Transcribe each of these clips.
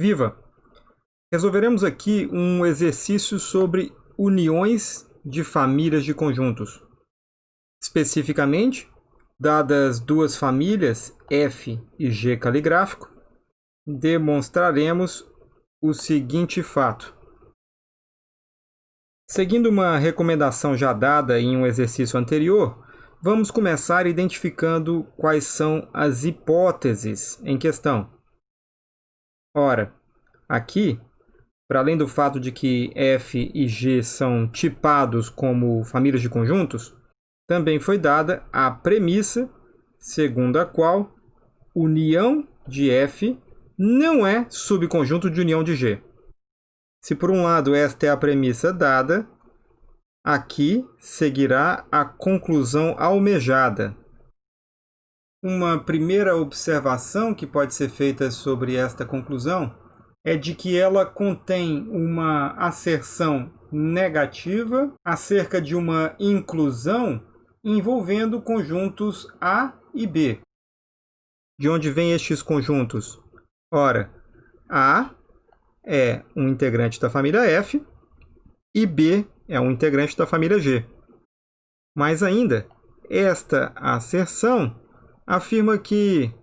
Viva! Resolveremos aqui um exercício sobre uniões de famílias de conjuntos. Especificamente, dadas duas famílias, F e G caligráfico, demonstraremos o seguinte fato. Seguindo uma recomendação já dada em um exercício anterior, vamos começar identificando quais são as hipóteses em questão. Ora, aqui, para além do fato de que F e G são tipados como famílias de conjuntos, também foi dada a premissa segundo a qual união de F não é subconjunto de união de G. Se por um lado esta é a premissa dada, aqui seguirá a conclusão almejada, uma primeira observação que pode ser feita sobre esta conclusão é de que ela contém uma asserção negativa acerca de uma inclusão envolvendo conjuntos A e B. De onde vêm estes conjuntos? Ora, A é um integrante da família F e B é um integrante da família G. Mais ainda, esta asserção afirma que,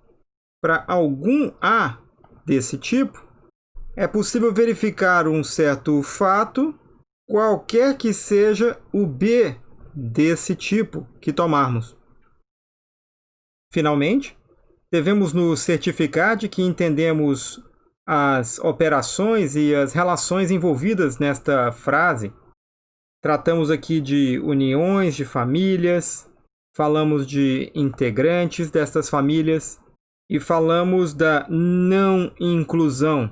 para algum A desse tipo, é possível verificar um certo fato, qualquer que seja o B desse tipo que tomarmos. Finalmente, devemos nos certificar de que entendemos as operações e as relações envolvidas nesta frase. Tratamos aqui de uniões de famílias, falamos de integrantes destas famílias e falamos da não inclusão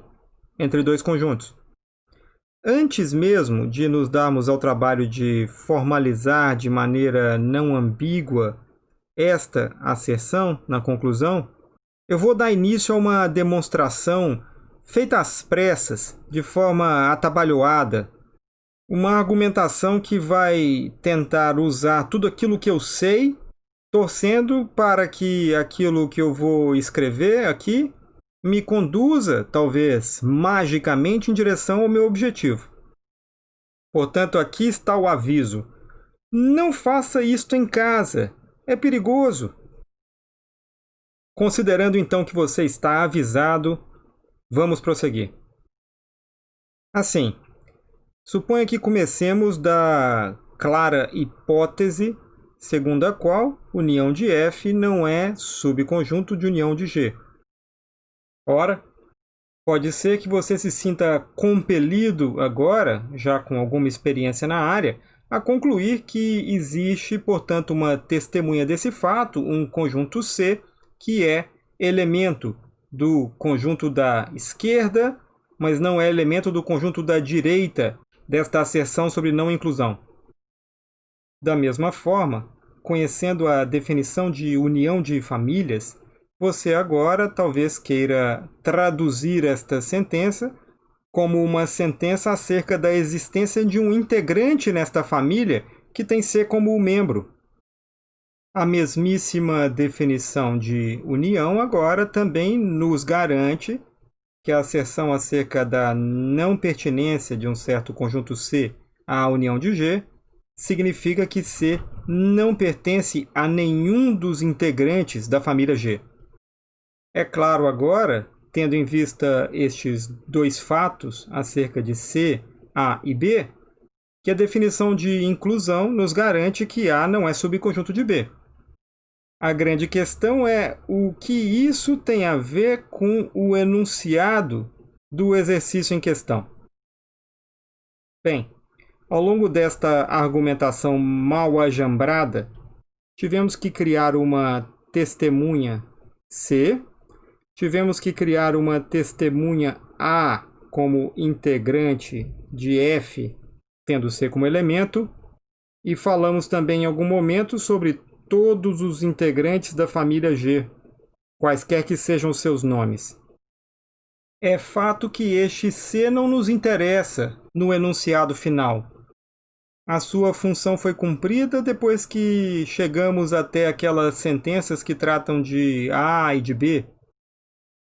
entre dois conjuntos. Antes mesmo de nos darmos ao trabalho de formalizar de maneira não ambígua esta asserção na conclusão, eu vou dar início a uma demonstração feita às pressas, de forma atabalhoada, uma argumentação que vai tentar usar tudo aquilo que eu sei, torcendo para que aquilo que eu vou escrever aqui me conduza, talvez magicamente, em direção ao meu objetivo. Portanto, aqui está o aviso. Não faça isto em casa. É perigoso. Considerando então que você está avisado, vamos prosseguir. Assim, Suponha que comecemos da clara hipótese segundo a qual união de F não é subconjunto de união de G. Ora, pode ser que você se sinta compelido agora, já com alguma experiência na área, a concluir que existe, portanto, uma testemunha desse fato, um conjunto C, que é elemento do conjunto da esquerda, mas não é elemento do conjunto da direita, desta asserção sobre não inclusão. Da mesma forma, conhecendo a definição de união de famílias, você agora talvez queira traduzir esta sentença como uma sentença acerca da existência de um integrante nesta família que tem ser como membro. A mesmíssima definição de união agora também nos garante que a asserção acerca da não pertinência de um certo conjunto C à união de G significa que C não pertence a nenhum dos integrantes da família G. É claro agora, tendo em vista estes dois fatos acerca de C, A e B, que a definição de inclusão nos garante que A não é subconjunto de B. A grande questão é o que isso tem a ver com o enunciado do exercício em questão. Bem, ao longo desta argumentação mal ajambrada, tivemos que criar uma testemunha C, tivemos que criar uma testemunha A como integrante de F, tendo C como elemento, e falamos também em algum momento sobre todos os integrantes da família G, quaisquer que sejam seus nomes. É fato que este C não nos interessa no enunciado final. A sua função foi cumprida depois que chegamos até aquelas sentenças que tratam de A e de B.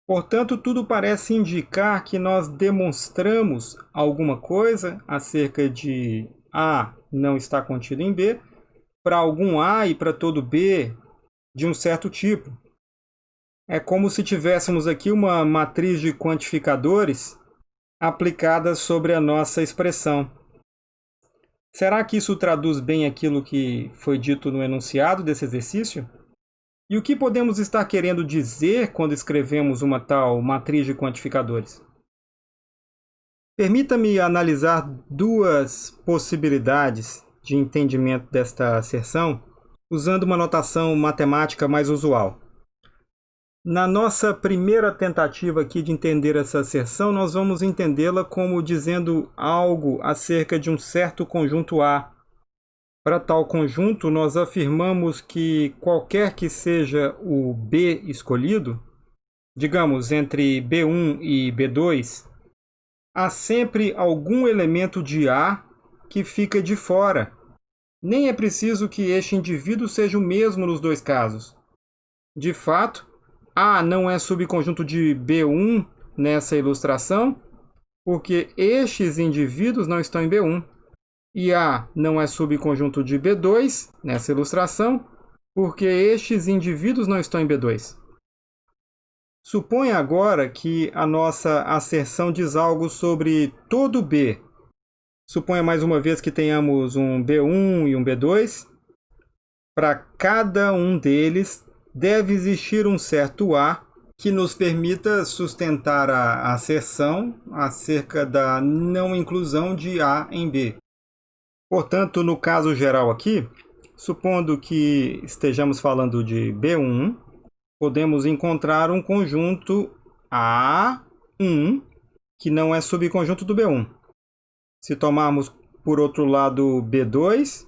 Portanto, tudo parece indicar que nós demonstramos alguma coisa acerca de A não está contido em B, para algum A e para todo B de um certo tipo. É como se tivéssemos aqui uma matriz de quantificadores aplicada sobre a nossa expressão. Será que isso traduz bem aquilo que foi dito no enunciado desse exercício? E o que podemos estar querendo dizer quando escrevemos uma tal matriz de quantificadores? Permita-me analisar duas possibilidades de entendimento desta asserção usando uma notação matemática mais usual. Na nossa primeira tentativa aqui de entender essa asserção, nós vamos entendê-la como dizendo algo acerca de um certo conjunto A. Para tal conjunto, nós afirmamos que qualquer que seja o B escolhido, digamos entre B1 e B2, há sempre algum elemento de A que fica de fora. Nem é preciso que este indivíduo seja o mesmo nos dois casos. De fato, a não é subconjunto de B1 nessa ilustração, porque estes indivíduos não estão em B1. E A não é subconjunto de B2 nessa ilustração, porque estes indivíduos não estão em B2. Suponha agora que a nossa asserção diz algo sobre todo B. Suponha mais uma vez que tenhamos um B1 e um B2. Para cada um deles, deve existir um certo A que nos permita sustentar a asserção acerca da não inclusão de A em B. Portanto, no caso geral aqui, supondo que estejamos falando de B1, podemos encontrar um conjunto A1 que não é subconjunto do B1. Se tomarmos, por outro lado, B2,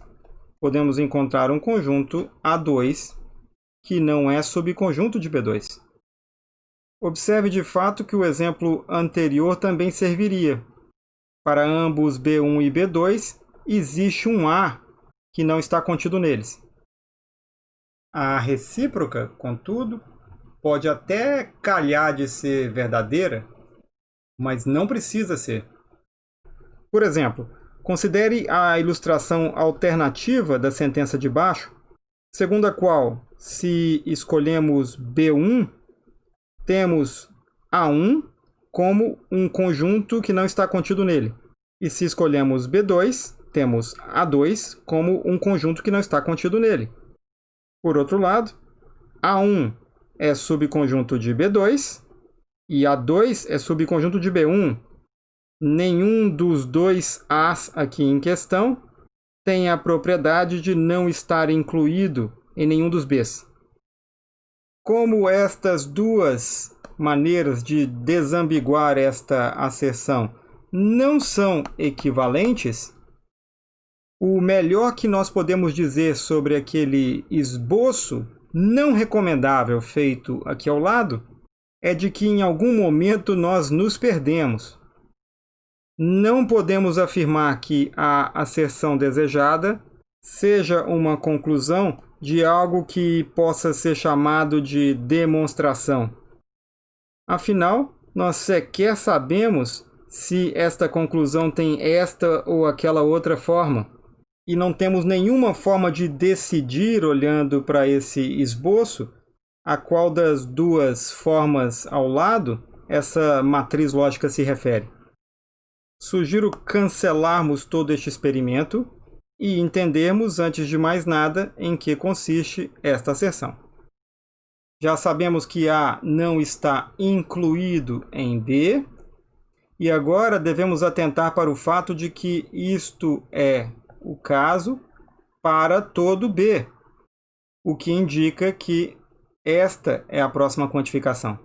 podemos encontrar um conjunto A2 que não é subconjunto de B2. Observe de fato que o exemplo anterior também serviria. Para ambos B1 e B2, existe um A que não está contido neles. A recíproca, contudo, pode até calhar de ser verdadeira, mas não precisa ser. Por exemplo, considere a ilustração alternativa da sentença de baixo, segundo a qual se escolhemos B1, temos A1 como um conjunto que não está contido nele. E se escolhemos B2, temos A2 como um conjunto que não está contido nele. Por outro lado, A1 é subconjunto de B2 e A2 é subconjunto de B1. Nenhum dos dois As aqui em questão tem a propriedade de não estar incluído em nenhum dos Bs. Como estas duas maneiras de desambiguar esta asserção não são equivalentes, o melhor que nós podemos dizer sobre aquele esboço não recomendável feito aqui ao lado é de que em algum momento nós nos perdemos. Não podemos afirmar que a asserção desejada seja uma conclusão de algo que possa ser chamado de demonstração. Afinal, nós sequer sabemos se esta conclusão tem esta ou aquela outra forma. E não temos nenhuma forma de decidir, olhando para esse esboço, a qual das duas formas ao lado essa matriz lógica se refere. Sugiro cancelarmos todo este experimento e entendermos, antes de mais nada, em que consiste esta asserção. Já sabemos que A não está incluído em B, e agora devemos atentar para o fato de que isto é o caso para todo B, o que indica que esta é a próxima quantificação.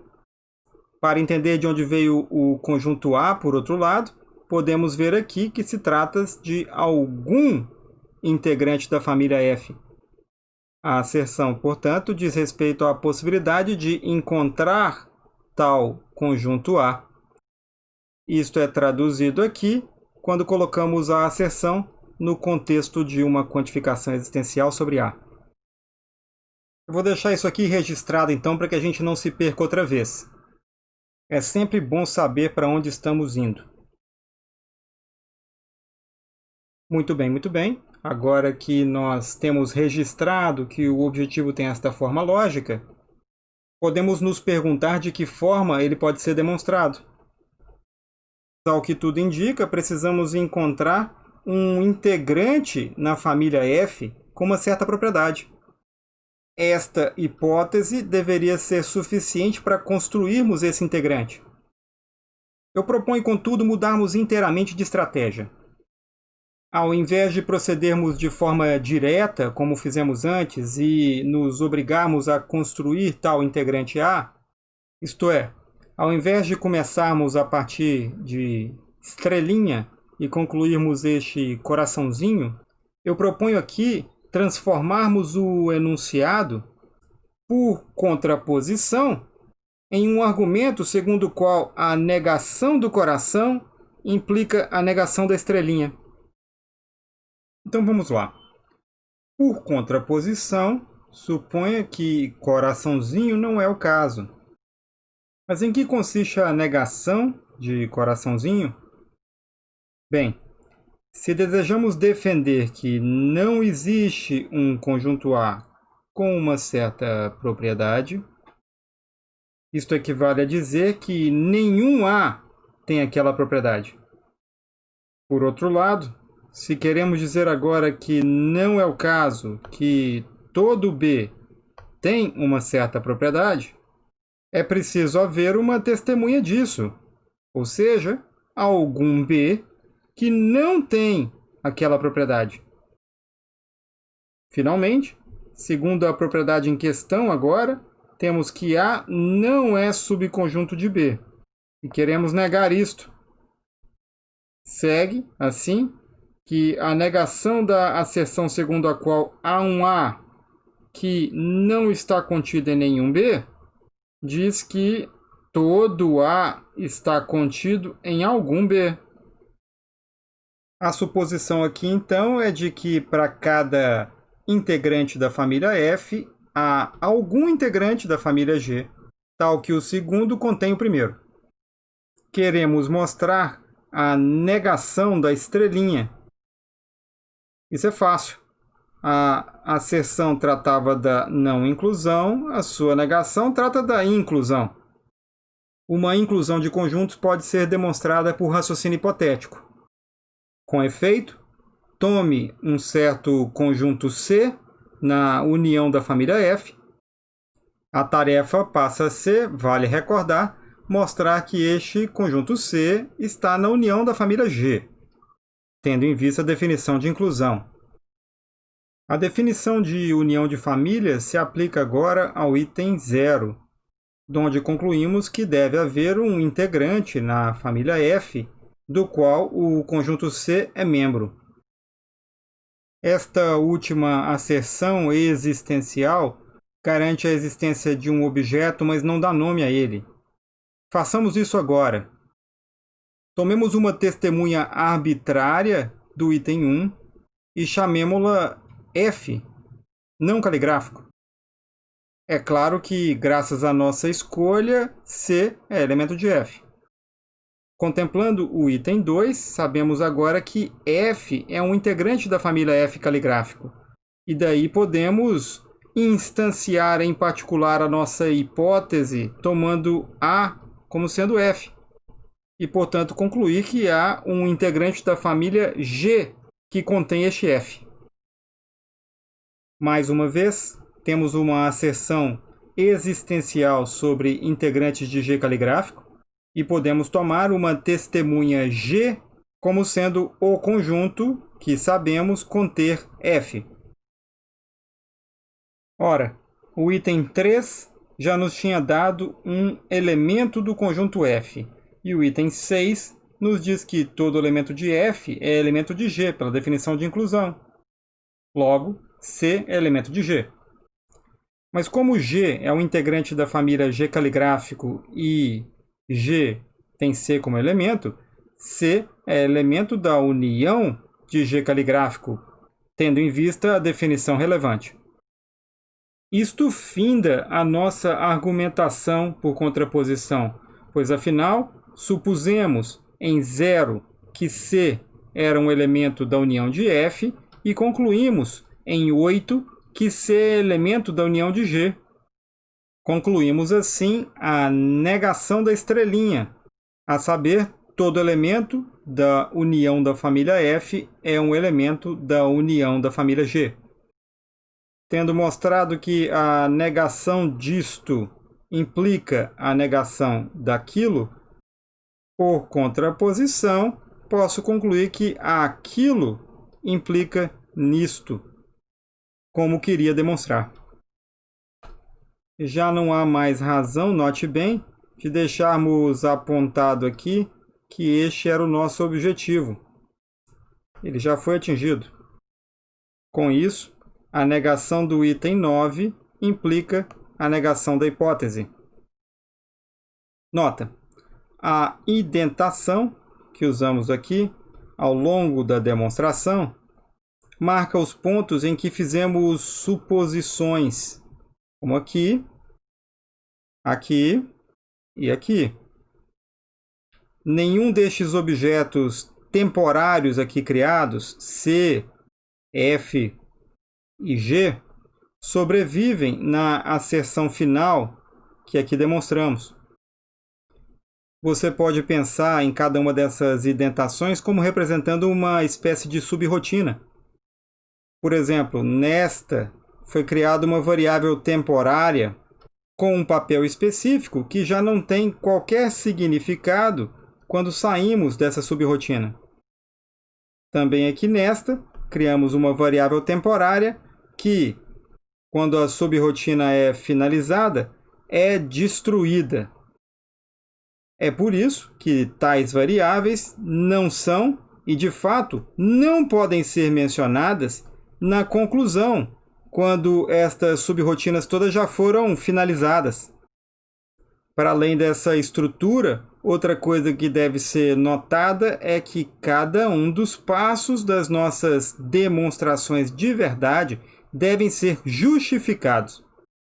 Para entender de onde veio o conjunto A, por outro lado, podemos ver aqui que se trata de algum integrante da família F. A asserção, portanto, diz respeito à possibilidade de encontrar tal conjunto A. Isto é traduzido aqui quando colocamos a asserção no contexto de uma quantificação existencial sobre A. Eu vou deixar isso aqui registrado então para que a gente não se perca outra vez. É sempre bom saber para onde estamos indo. Muito bem, muito bem. Agora que nós temos registrado que o objetivo tem esta forma lógica, podemos nos perguntar de que forma ele pode ser demonstrado. Ao que tudo indica, precisamos encontrar um integrante na família F com uma certa propriedade. Esta hipótese deveria ser suficiente para construirmos esse integrante. Eu proponho, contudo, mudarmos inteiramente de estratégia. Ao invés de procedermos de forma direta, como fizemos antes, e nos obrigarmos a construir tal integrante A, isto é, ao invés de começarmos a partir de estrelinha e concluirmos este coraçãozinho, eu proponho aqui transformarmos o enunciado, por contraposição, em um argumento segundo o qual a negação do coração implica a negação da estrelinha. Então vamos lá. Por contraposição, suponha que coraçãozinho não é o caso. Mas em que consiste a negação de coraçãozinho? Bem, se desejamos defender que não existe um conjunto A com uma certa propriedade, isto equivale a dizer que nenhum A tem aquela propriedade. Por outro lado, se queremos dizer agora que não é o caso que todo B tem uma certa propriedade, é preciso haver uma testemunha disso, ou seja, algum B que não tem aquela propriedade. Finalmente, segundo a propriedade em questão agora, temos que A não é subconjunto de B. E queremos negar isto. Segue, assim, que a negação da asserção segundo a qual há um A que não está contido em nenhum B, diz que todo A está contido em algum B. A suposição aqui, então, é de que para cada integrante da família F, há algum integrante da família G, tal que o segundo contém o primeiro. Queremos mostrar a negação da estrelinha. Isso é fácil. A asserção tratava da não inclusão, a sua negação trata da inclusão. Uma inclusão de conjuntos pode ser demonstrada por raciocínio hipotético. Com efeito, tome um certo conjunto C na união da família F. A tarefa passa a ser, vale recordar, mostrar que este conjunto C está na união da família G, tendo em vista a definição de inclusão. A definição de união de famílias se aplica agora ao item 0, onde concluímos que deve haver um integrante na família F do qual o conjunto C é membro. Esta última asserção existencial garante a existência de um objeto, mas não dá nome a ele. Façamos isso agora. Tomemos uma testemunha arbitrária do item 1 e chamemos-la F, não caligráfico. É claro que, graças à nossa escolha, C é elemento de F. Contemplando o item 2, sabemos agora que F é um integrante da família F caligráfico. E daí podemos instanciar em particular a nossa hipótese tomando A como sendo F. E, portanto, concluir que há um integrante da família G que contém este F. Mais uma vez, temos uma asserção existencial sobre integrantes de G caligráfico e podemos tomar uma testemunha G como sendo o conjunto que sabemos conter F. Ora, o item 3 já nos tinha dado um elemento do conjunto F, e o item 6 nos diz que todo elemento de F é elemento de G, pela definição de inclusão. Logo, C é elemento de G. Mas como G é um integrante da família G caligráfico e G tem C como elemento, C é elemento da união de G caligráfico, tendo em vista a definição relevante. Isto finda a nossa argumentação por contraposição, pois afinal supusemos em zero que C era um elemento da união de F e concluímos em 8 que C é elemento da união de G. Concluímos assim a negação da estrelinha, a saber, todo elemento da união da família F é um elemento da união da família G. Tendo mostrado que a negação disto implica a negação daquilo, por contraposição, posso concluir que aquilo implica nisto, como queria demonstrar. Já não há mais razão, note bem, de deixarmos apontado aqui que este era o nosso objetivo. Ele já foi atingido. Com isso, a negação do item 9 implica a negação da hipótese. Nota: a indentação que usamos aqui ao longo da demonstração marca os pontos em que fizemos suposições, como aqui, aqui e aqui. Nenhum destes objetos temporários aqui criados, C, F e G, sobrevivem na asserção final que aqui demonstramos. Você pode pensar em cada uma dessas indentações como representando uma espécie de subrotina. Por exemplo, nesta foi criada uma variável temporária com um papel específico que já não tem qualquer significado quando saímos dessa subrotina. Também aqui nesta, criamos uma variável temporária que, quando a subrotina é finalizada, é destruída. É por isso que tais variáveis não são e, de fato, não podem ser mencionadas na conclusão, quando estas subrotinas todas já foram finalizadas. Para além dessa estrutura, outra coisa que deve ser notada é que cada um dos passos das nossas demonstrações de verdade devem ser justificados,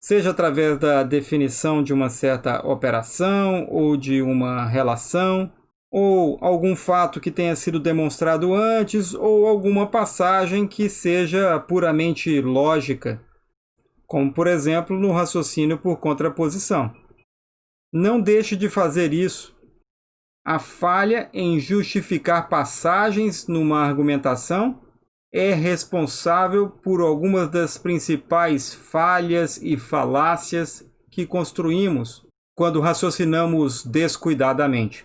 seja através da definição de uma certa operação ou de uma relação, ou algum fato que tenha sido demonstrado antes, ou alguma passagem que seja puramente lógica, como por exemplo no raciocínio por contraposição. Não deixe de fazer isso. A falha em justificar passagens numa argumentação é responsável por algumas das principais falhas e falácias que construímos quando raciocinamos descuidadamente.